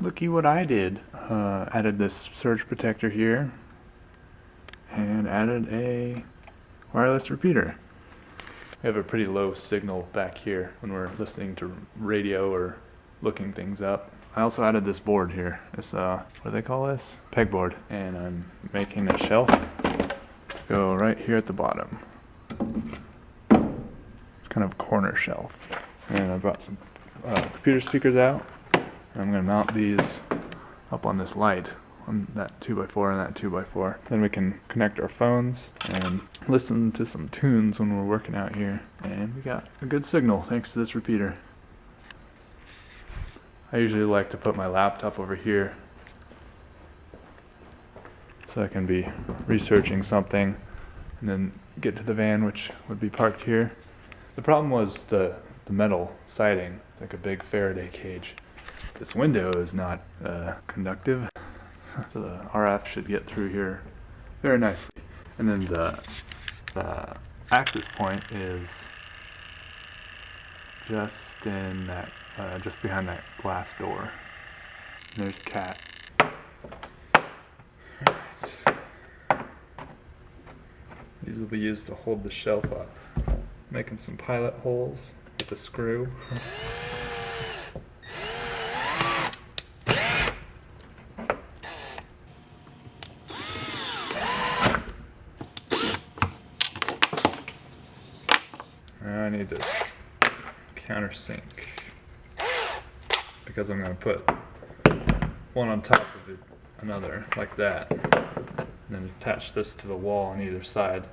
looky what I did. Uh, added this surge protector here and added a wireless repeater. We have a pretty low signal back here when we're listening to radio or looking things up. I also added this board here. This, uh, what do they call this? Pegboard. And I'm making a shelf go right here at the bottom. It's kind of a corner shelf. And I brought some uh, computer speakers out. I'm gonna mount these up on this light on that 2x4 and that 2x4. Then we can connect our phones and listen to some tunes when we're working out here. And we got a good signal thanks to this repeater. I usually like to put my laptop over here so I can be researching something and then get to the van which would be parked here. The problem was the, the metal siding, like a big Faraday cage. This window is not uh, conductive, so the RF should get through here very nicely. And then the, the access point is just in that, uh, just behind that glass door. And there's Cat. These will be used to hold the shelf up. Making some pilot holes with a screw. I need this countersink because I'm going to put one on top of it, another like that, and then attach this to the wall on either side.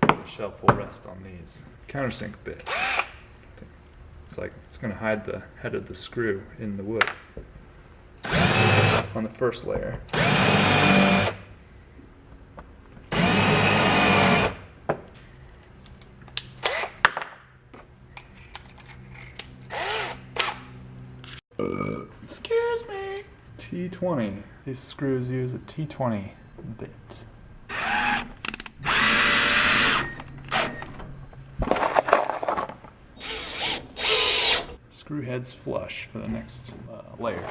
The shelf will rest on these countersink bit. It's like it's going to hide the head of the screw in the wood on the first layer. Excuse me. T20. These screws use a T20 bit. Screw heads flush for the next uh, layer.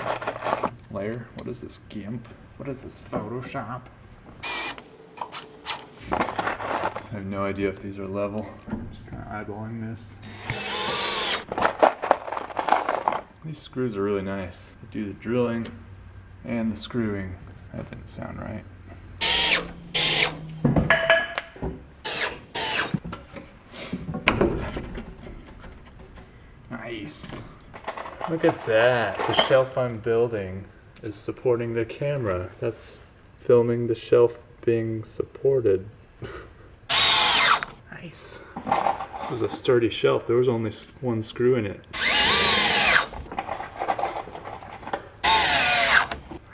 Layer? What is this? GIMP? What is this? Photoshop? I have no idea if these are level. I'm just kind of eyeballing this. These screws are really nice. They do the drilling and the screwing. That didn't sound right. Nice. Look at that. The shelf I'm building is supporting the camera. That's filming the shelf being supported. nice. This is a sturdy shelf. There was only one screw in it.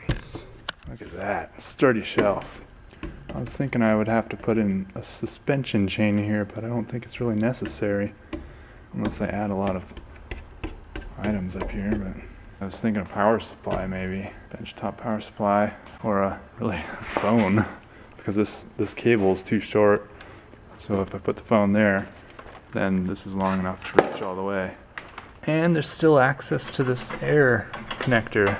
Nice. Look at that. Sturdy shelf. I was thinking I would have to put in a suspension chain here, but I don't think it's really necessary. Unless I add a lot of items up here, but I was thinking a power supply maybe. Benchtop power supply or a really phone because this, this cable is too short. So if I put the phone there, then this is long enough to reach all the way. And there's still access to this air connector,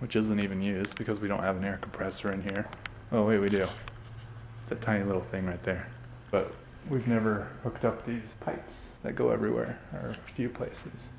which, isn't even used because we don't have an air compressor in here. Oh wait, we do. It's a tiny little thing right there. But we've never hooked up these pipes that go everywhere, or a few places.